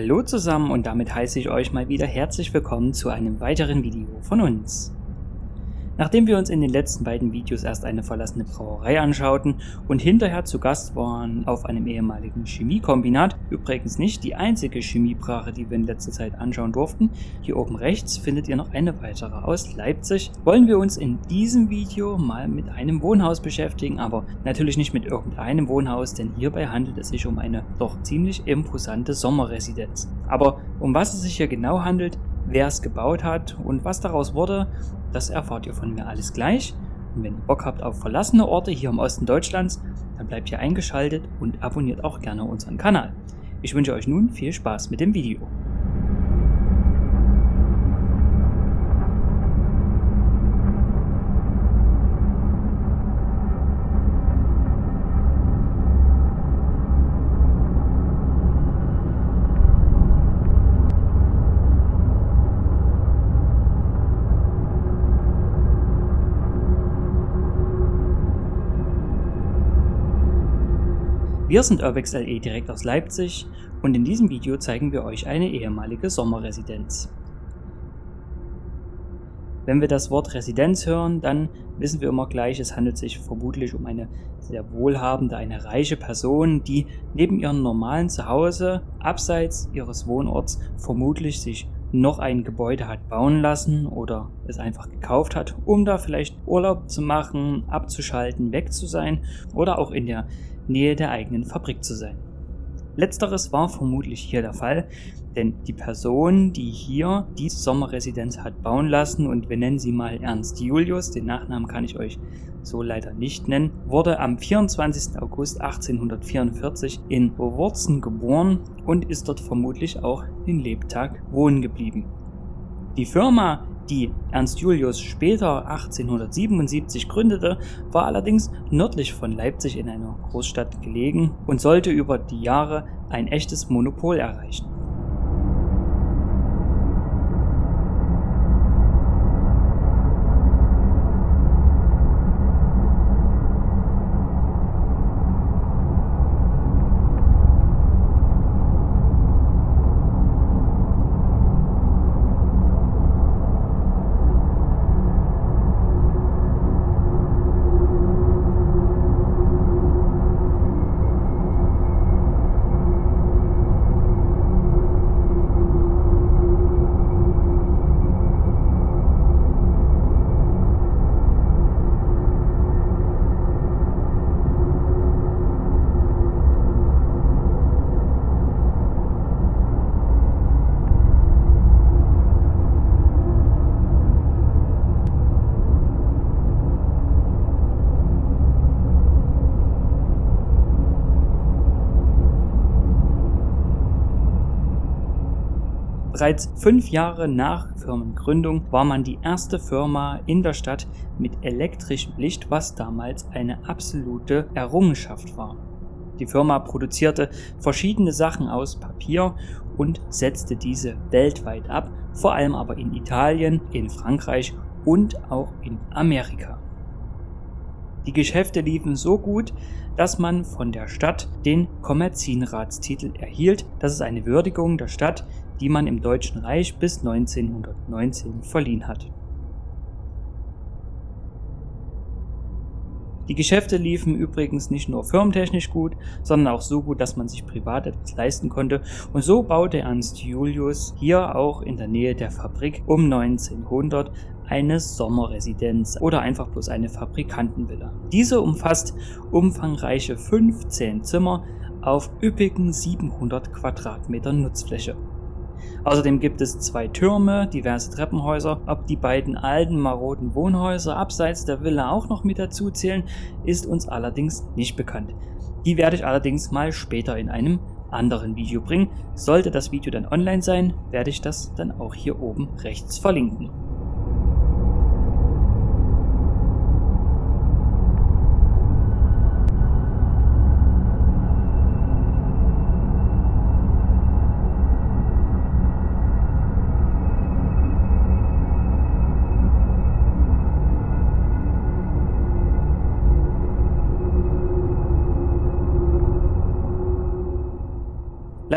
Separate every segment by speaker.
Speaker 1: Hallo zusammen und damit heiße ich euch mal wieder herzlich willkommen zu einem weiteren Video von uns. Nachdem wir uns in den letzten beiden Videos erst eine verlassene Brauerei anschauten und hinterher zu Gast waren auf einem ehemaligen Chemiekombinat, übrigens nicht die einzige Chemiebrache, die wir in letzter Zeit anschauen durften, hier oben rechts findet ihr noch eine weitere aus Leipzig, wollen wir uns in diesem Video mal mit einem Wohnhaus beschäftigen, aber natürlich nicht mit irgendeinem Wohnhaus, denn hierbei handelt es sich um eine doch ziemlich imposante Sommerresidenz. Aber um was es sich hier genau handelt, wer es gebaut hat und was daraus wurde, das erfahrt ihr von mir alles gleich. Und wenn ihr Bock habt auf verlassene Orte hier im Osten Deutschlands, dann bleibt hier eingeschaltet und abonniert auch gerne unseren Kanal. Ich wünsche euch nun viel Spaß mit dem Video. Wir sind Urbex LE direkt aus Leipzig und in diesem Video zeigen wir euch eine ehemalige Sommerresidenz. Wenn wir das Wort Residenz hören, dann wissen wir immer gleich, es handelt sich vermutlich um eine sehr wohlhabende, eine reiche Person, die neben ihrem normalen Zuhause, abseits ihres Wohnorts, vermutlich sich noch ein Gebäude hat bauen lassen oder es einfach gekauft hat, um da vielleicht Urlaub zu machen, abzuschalten, weg zu sein oder auch in der Nähe der eigenen Fabrik zu sein. Letzteres war vermutlich hier der Fall, denn die Person, die hier die Sommerresidenz hat bauen lassen, und wir nennen sie mal Ernst Julius, den Nachnamen kann ich euch so leider nicht nennen, wurde am 24. August 1844 in Wurzen geboren und ist dort vermutlich auch den Lebtag wohnen geblieben. Die Firma, die Ernst Julius später 1877 gründete, war allerdings nördlich von Leipzig in einer Großstadt gelegen und sollte über die Jahre ein echtes Monopol erreichen. Bereits fünf Jahre nach Firmengründung war man die erste Firma in der Stadt mit elektrischem Licht, was damals eine absolute Errungenschaft war. Die Firma produzierte verschiedene Sachen aus Papier und setzte diese weltweit ab, vor allem aber in Italien, in Frankreich und auch in Amerika. Die Geschäfte liefen so gut, dass man von der Stadt den Kommerzienratstitel erhielt. Das ist eine Würdigung der Stadt, die man im Deutschen Reich bis 1919 verliehen hat. Die Geschäfte liefen übrigens nicht nur firmentechnisch gut, sondern auch so gut, dass man sich privat etwas leisten konnte und so baute Ernst Julius hier auch in der Nähe der Fabrik um 1900 eine Sommerresidenz oder einfach bloß eine Fabrikantenvilla. Diese umfasst umfangreiche 15 Zimmer auf üppigen 700 Quadratmeter Nutzfläche. Außerdem gibt es zwei Türme, diverse Treppenhäuser. Ob die beiden alten maroden Wohnhäuser abseits der Villa auch noch mit dazu zählen, ist uns allerdings nicht bekannt. Die werde ich allerdings mal später in einem anderen Video bringen. Sollte das Video dann online sein, werde ich das dann auch hier oben rechts verlinken.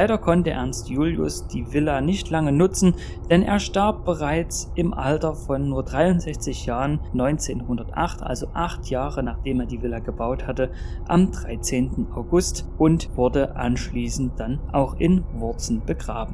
Speaker 1: Leider konnte Ernst Julius die Villa nicht lange nutzen, denn er starb bereits im Alter von nur 63 Jahren 1908, also acht Jahre nachdem er die Villa gebaut hatte, am 13. August und wurde anschließend dann auch in Wurzen begraben.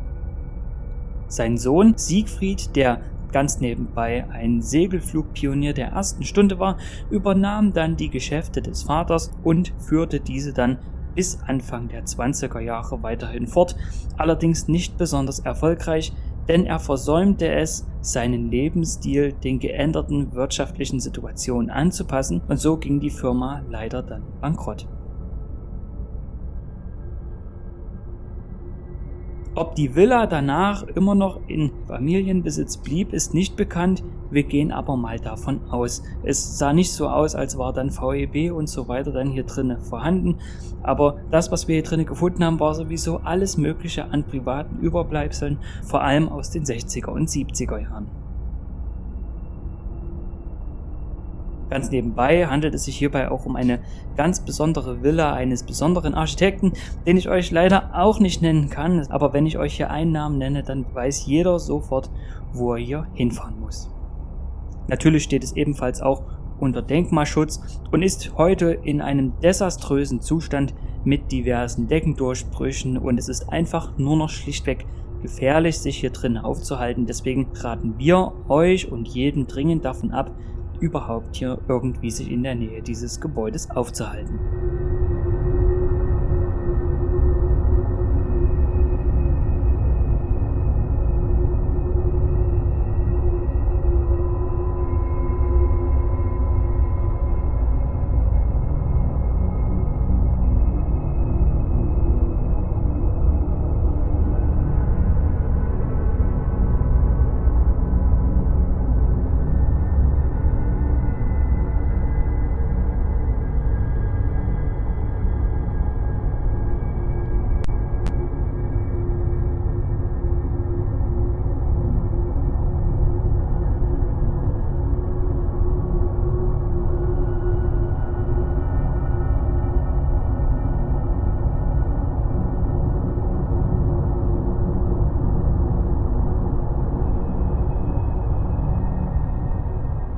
Speaker 1: Sein Sohn Siegfried, der ganz nebenbei ein Segelflugpionier der ersten Stunde war, übernahm dann die Geschäfte des Vaters und führte diese dann bis Anfang der 20er Jahre weiterhin fort, allerdings nicht besonders erfolgreich, denn er versäumte es, seinen Lebensstil den geänderten wirtschaftlichen Situationen anzupassen und so ging die Firma leider dann bankrott. Ob die Villa danach immer noch in Familienbesitz blieb, ist nicht bekannt. Wir gehen aber mal davon aus. Es sah nicht so aus, als war dann VEB und so weiter dann hier drinnen vorhanden. Aber das, was wir hier drinnen gefunden haben, war sowieso alles Mögliche an privaten Überbleibseln, vor allem aus den 60er und 70er Jahren. Ganz nebenbei handelt es sich hierbei auch um eine ganz besondere Villa eines besonderen Architekten, den ich euch leider auch nicht nennen kann, aber wenn ich euch hier einen Namen nenne, dann weiß jeder sofort, wo er hier hinfahren muss. Natürlich steht es ebenfalls auch unter Denkmalschutz und ist heute in einem desaströsen Zustand mit diversen Deckendurchbrüchen und es ist einfach nur noch schlichtweg gefährlich, sich hier drin aufzuhalten. Deswegen raten wir euch und jedem dringend davon ab, überhaupt hier irgendwie sich in der Nähe dieses Gebäudes aufzuhalten.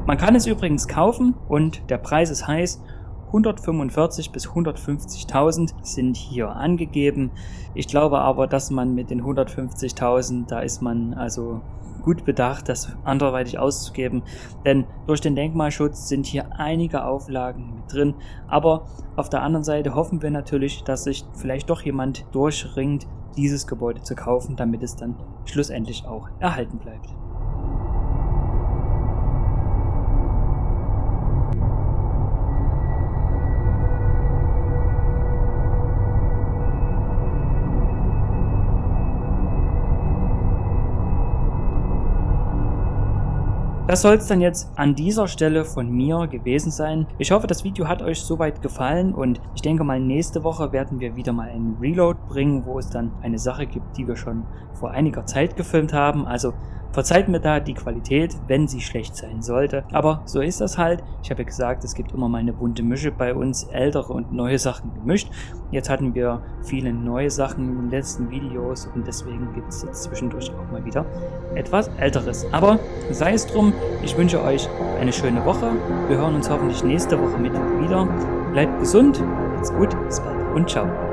Speaker 1: Man kann es übrigens kaufen und der Preis ist heiß. 145 bis 150.000 sind hier angegeben. Ich glaube aber, dass man mit den 150.000, da ist man also gut bedacht, das anderweitig auszugeben, denn durch den Denkmalschutz sind hier einige Auflagen mit drin. Aber auf der anderen Seite hoffen wir natürlich, dass sich vielleicht doch jemand durchringt, dieses Gebäude zu kaufen, damit es dann schlussendlich auch erhalten bleibt. Das soll es dann jetzt an dieser Stelle von mir gewesen sein. Ich hoffe, das Video hat euch soweit gefallen und ich denke mal, nächste Woche werden wir wieder mal einen Reload bringen, wo es dann eine Sache gibt, die wir schon vor einiger Zeit gefilmt haben. Also Verzeiht mir da die Qualität, wenn sie schlecht sein sollte. Aber so ist das halt. Ich habe ja gesagt, es gibt immer mal eine bunte Mische bei uns, ältere und neue Sachen gemischt. Jetzt hatten wir viele neue Sachen in den letzten Videos und deswegen gibt es jetzt zwischendurch auch mal wieder etwas älteres. Aber sei es drum, ich wünsche euch eine schöne Woche. Wir hören uns hoffentlich nächste Woche Mittwoch wieder. Bleibt gesund, macht's gut, bis bald und ciao.